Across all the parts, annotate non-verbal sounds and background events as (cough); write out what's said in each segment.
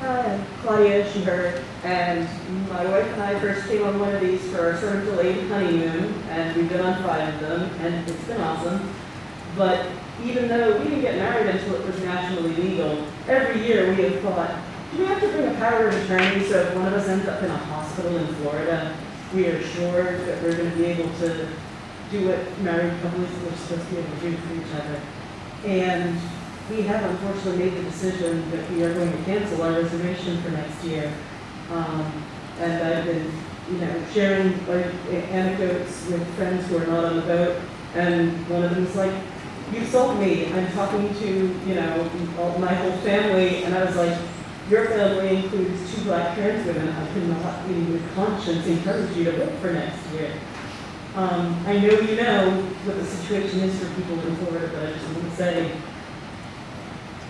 Hi, Claudia Sheher, and my wife and I first came on one of these for our sort of delayed honeymoon, and we've been on five of them, and it's been awesome. But even though we didn't get married until it was nationally legal, every year we have thought, do we have to bring a power of attorney so if one of us ends up in a hospital in Florida, we are sure that we're gonna be able to do what married couples are supposed to be able to do for each other. And we have unfortunately made the decision that we are going to cancel our reservation for next year. Um, and I've been, you know, sharing like anecdotes with friends who are not on the boat. And one of them's like, you sold me. I'm talking to, you know, all, my whole family. And I was like, your family includes two black trans women. I cannot, in conscience, encourage you to vote for next year. Um, I know you know what the situation is for people in Florida, but I just want to say,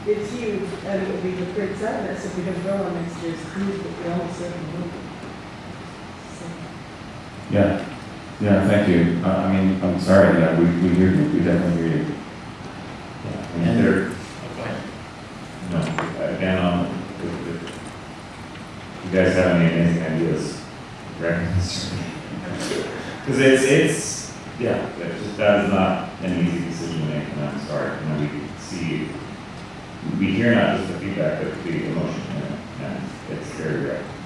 it's huge, and it would be with great sadness if we don't go on next year's cruise, but we almost certainly will. So, Yeah, yeah, thank you. Uh, I mean, I'm sorry, yeah, we, we hear you, we definitely hear you. Yeah, I mean, And there, there, okay. no, again, um, if, if you guys have any amazing ideas, recommend Because (laughs) it's, it's, yeah, it's just, that is not an easy decision to make, and I'm sorry, you know, we we hear not just the feedback, but the emotion, in and it's very rare.